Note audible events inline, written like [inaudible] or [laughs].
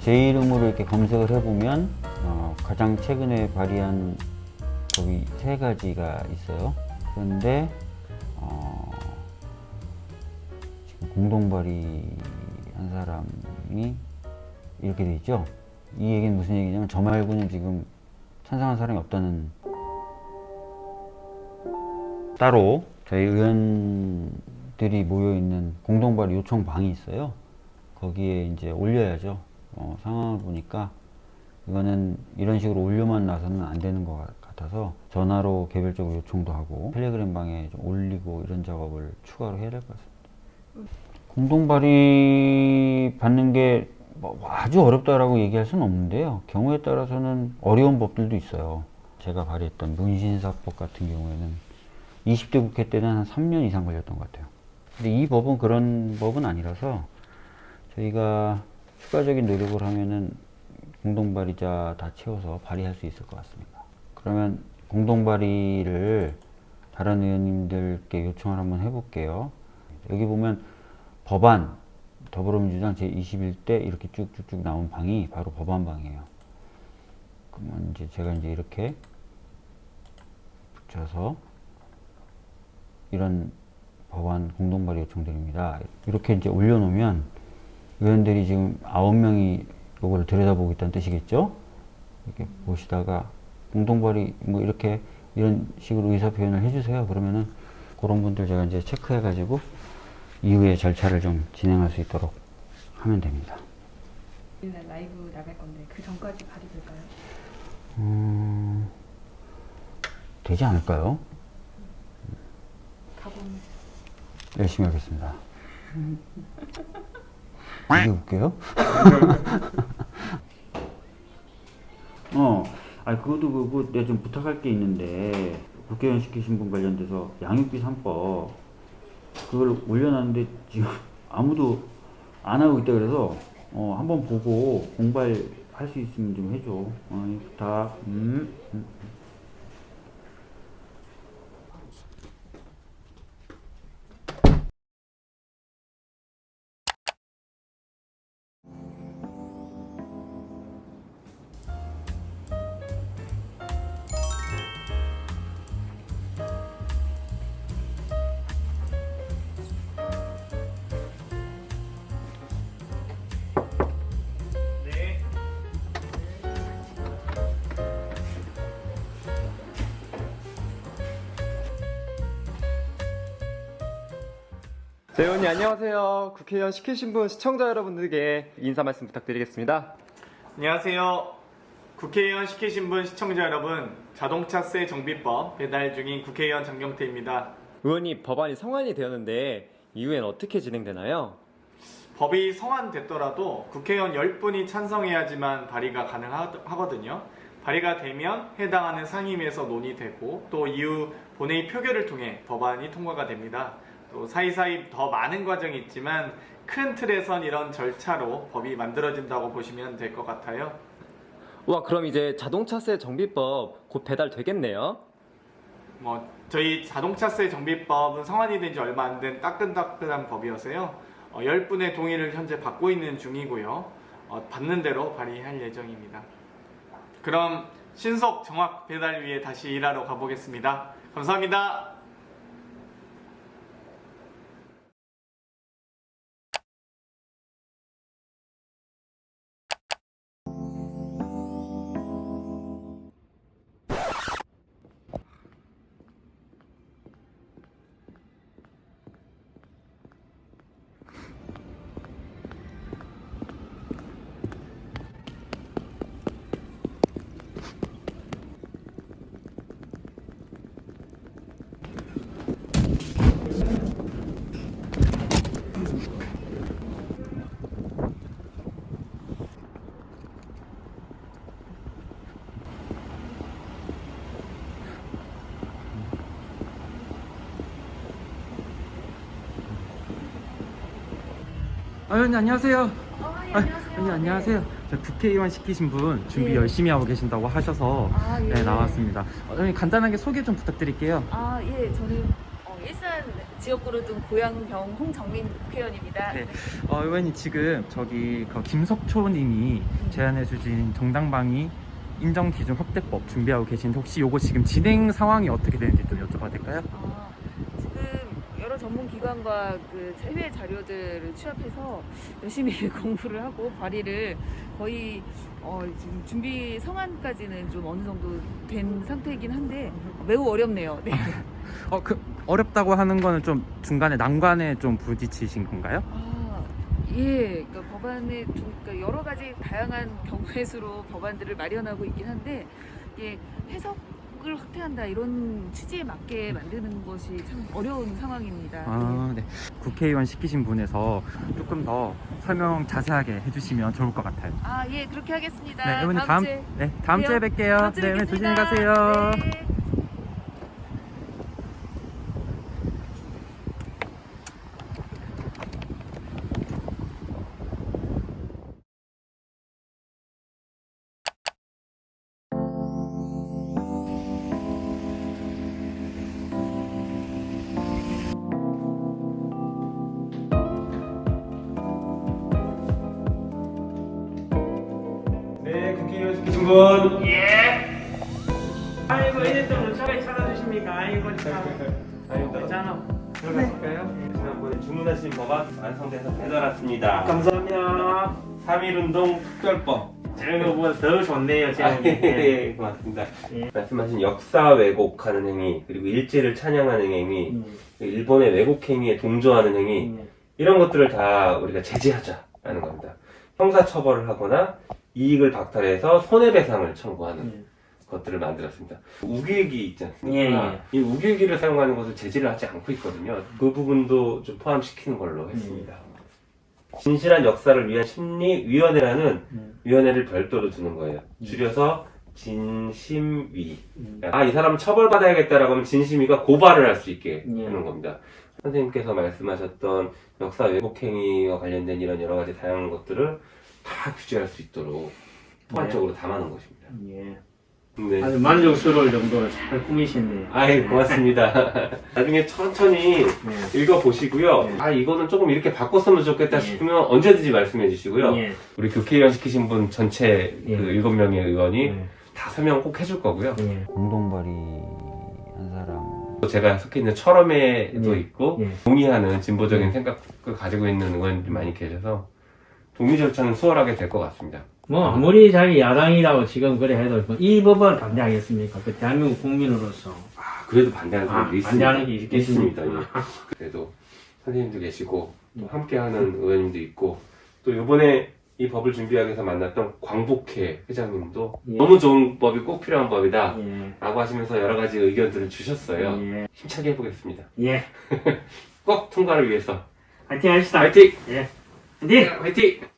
제 이름으로 이렇게 검색을 해보면 어, 가장 최근에 발의한 법이 세 가지가 있어요. 그런데 어, 지금 공동 발의한 사람이 이렇게 돼 있죠. 이 얘기는 무슨 얘기냐면 저 말고는 지금 찬성한 사람이 없다는 따로 저희 의원 들이 모여 있는 공동 발의 요청 방이 있어요. 거기에 이제 올려야죠. 어, 상황을 보니까 이거는 이런 식으로 올려만 나서는 안 되는 것 같아서 전화로 개별적으로 요청도 하고 텔레그램 방에 좀 올리고 이런 작업을 추가로 해야 될 것 같습니다. 공동 발의 받는 게 뭐 아주 어렵다라고 얘기할 수는 없는데요. 경우에 따라서는 어려운 법들도 있어요. 제가 발의했던 문신사법 같은 경우에는 20대 국회 때는 한 3년 이상 걸렸던 것 같아요. 근데 이 법은 그런 법은 아니라서 저희가 추가적인 노력을 하면은 공동 발의자 다 채워서 발의할 수 있을 것 같습니다. 그러면 공동 발의를 다른 의원님들께 요청을 한번 해볼게요. 여기 보면 법안 더불어민주당 제21대 이렇게 쭉쭉쭉 나온 방이 바로 법안방이에요. 그러면 이제 제가 이제 이렇게 붙여서 이런 법안 공동 발의 요청드립니다. 이렇게 이제 올려놓으면 의원들이 지금 아홉 명이 이걸 들여다보겠다는 뜻이겠죠? 이렇게 보시다가 공동 발의 뭐 이렇게 이런 식으로 의사 표현을 해주세요. 그러면은 그런 분들 제가 이제 체크해가지고 이후에 절차를 좀 진행할 수 있도록 하면 됩니다. 오늘 라이브 나갈 건데 그 전까지 발의될까요? 음, 되지 않을까요? 가본 열심히 하겠습니다. 이게 웃겨요? [laughs] 어, 아 그것도 그거 내가 좀 부탁할 게 있는데 국회의원 시키신 분 관련돼서 양육비 3법 그걸 올려놨는데 지금 [laughs] 아무도 안 하고 있다 그래서 어, 한번 보고 공부할 수 있으면 좀 해줘. 어, 이 부탁. 음. 음. 네, 의원님 안녕하세요. 국회의원 시키신 분 시청자 여러분들께 인사 말씀 부탁드리겠습니다. 안녕하세요. 국회의원 시키신 분 시청자 여러분, 자동차세 정비법 배달 중인 국회의원 장경태입니다. 의원님 법안이 성안이 되었는데 이후엔 어떻게 진행되나요? 법이 성안됐더라도 국회의원 10분이 찬성해야지만 발의가 가능하거든요. 발의가 되면 해당하는 상임위에서 논의되고 또 이후 본회의 표결을 통해 법안이 통과가 됩니다. 또 사이사이 더 많은 과정이 있지만 큰 틀에선 이런 절차로 법이 만들어진다고 보시면 될 것 같아요. 와 그럼 이제 자동차세 정비법 곧 배달되겠네요. 뭐 저희 자동차세 정비법은 성안이 된 지 얼마 안 된 따끈따끈한 법이어서요. 어, 10분의 동의를 현재 받고 있는 중이고요. 어, 받는 대로 발의할 예정입니다. 그럼 신속 정확 배달 위해 다시 일하러 가보겠습니다. 감사합니다. 아, 의원님 안녕하세요. 어, 예, 아, 안녕하세요. 의원님 안녕하세요. 저 국회의원 시키신 분 준비 네. 열심히 하고 계신다고 하셔서 아, 예. 네, 나왔습니다. 어, 의원님 간단하게 소개 좀 부탁드릴게요. 아, 예, 저는 어, 일산 지역구로 둔 고양병 홍정민 국회의원입니다. 네. 어, 의원님 지금 저기 그 김석초 님이 제안해 주신 정당방위 인정 기준 확대법 준비하고 계신데 혹시 요거 지금 진행 상황이 어떻게 되는지 좀 여쭤봐도 될까요? 아, 전문 기관과 그 해외 자료들을 취합해서 열심히 [laughs] 공부를 하고 발의를 거의 어, 지금 준비 성안까지는 좀 어느 정도 된 상태이긴 한데 매우 어렵네요. 네. [laughs] 어, 그 어렵다고 하는 거는 좀 중간에 난관에 좀 부딪히신 건가요? 아, 예, 그러니까 법안에 좀, 그러니까 여러 가지 다양한 경우의 수로 법안들을 마련하고 있긴 한데 이게 해석 을 확대한다 이런 취지에 맞게 만드는 것이 참 어려운 상황입니다. 아, 네. 국회의원 시키신 분에서 조금 더 설명 자세하게 해주시면 좋을 것 같아요. 아, 예, 그렇게 하겠습니다. 네, 의원님 다음, 주에 네, 다음. 주에 뵐게요. 다음 주에 네, 의원님 조심히. 가세요. 네. 네, 시키신 분. 아이고 이제 좀 무척하게 찾아주십니까? 아이고 참 아닙니다. 괜찮아. 들어가실까요? 지난번에 주문하신 법안 완성돼서 배달 왔습니다. 감사합니다. 3.1운동 특별법. 제목보다 더 좋네요 아, 제목이. 예, 예, 고맙습니다. 예. 말씀하신 역사 왜곡하는 행위, 그리고 일제를 찬양하는 행위, 음, 일본의 왜곡 행위에 동조하는 행위, 음, 이런 것들을 다 우리가 제재하자라는 겁니다. 형사처벌을 하거나 이익을 박탈해서 손해배상을 청구하는 음. 것들을 만들었습니다. 우길기 있지 않습니까? 예, 이 우길기를 사용하는 것을 제재를 하지 않고 있거든요. 그 부분도 좀 포함시키는 걸로 했습니다. 진실한 역사를 위한 심리위원회라는 음. 위원회를 별도로 두는 거예요. 줄여서 진심위. 음. 아, 이 사람 처벌받아야겠다라고 하면 진심위가 고발을 할 수 있게 예. 하는 겁니다. 선생님께서 말씀하셨던 역사 왜곡행위와 관련된 이런 여러 가지 다양한 것들을 다 규제할 수 있도록 포괄적으로 담아놓은 것입니다. 예. 네. 아주 만족스러울 정도로 잘 꾸미셨네요. 아이, 고맙습니다. [laughs] 나중에 천천히 네. 읽어보시고요. 네. 아, 이거는 조금 이렇게 바꿨으면 좋겠다 네. 싶으면 언제든지 말씀해 주시고요. 예. 우리 국회의원 시키신 분 전체 예. 그 일곱 명의 의원이 예. 다 설명 꼭 해줄 거고요. 예. 공동 발의 한 사람 또 제가 속해 있는 철험에도 예. 있고 예. 동의하는 진보적인 예. 생각을 가지고 있는 의원들이 많이 계셔서 동의 절차는 수월하게 될 것 같습니다. 뭐 아무리 자기 야당이라고 지금 그래 해도 뭐이 법을 반대하겠습니까? 그 대한민국 국민으로서 아, 그래도 반대하는 아, 사람도 있습니다. 반대하는 게 있겠습니까? 있습니다. 예. 그래도 선생님도 계시고 또 음. 함께하는 의원님도 있고 또 이번에 이 법을 준비하기 위해서 만났던 광복회 회장님도 예. 너무 좋은 법이 꼭 필요한 법이다 예. 라고 하시면서 여러 가지 의견들을 주셨어요. 예. 힘차게 해보겠습니다. 예. [laughs] 꼭 통과를 위해서 화이팅 합시다. 화이팅! 예. 화이팅! 화이팅!